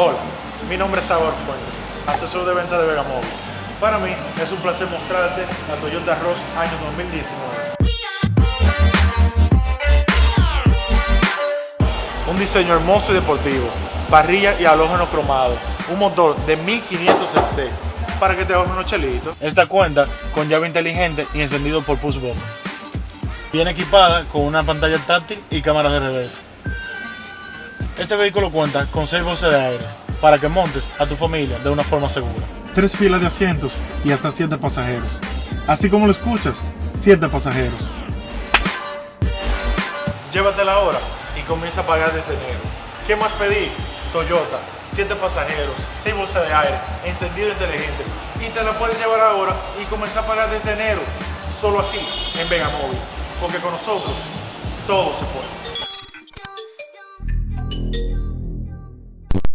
Hola, mi nombre es Salvador Fuentes, asesor de venta de Vegamóvil. Para mí es un placer mostrarte la Toyota Ross año 2019. Un diseño hermoso y deportivo, parrilla y halógeno cromado, un motor de 1500 cc para que te ahorres unos chelitos. Esta cuenta con llave inteligente y encendido por push. Viene equipada con una pantalla táctil y cámara de reversa. Este vehículo cuenta con 6 bolsas de aire para que montes a tu familia de una forma segura. Tres filas de asientos y hasta 7 pasajeros. Así como lo escuchas, 7 pasajeros. Llévatela ahora y comienza a pagar desde enero. ¿Qué más pedir? Toyota, 7 pasajeros, 6 bolsas de aire, encendido inteligente. Y te la puedes llevar ahora y comenzar a pagar desde enero. Solo aquí, en Vegamóvil. Porque con nosotros todo se puede.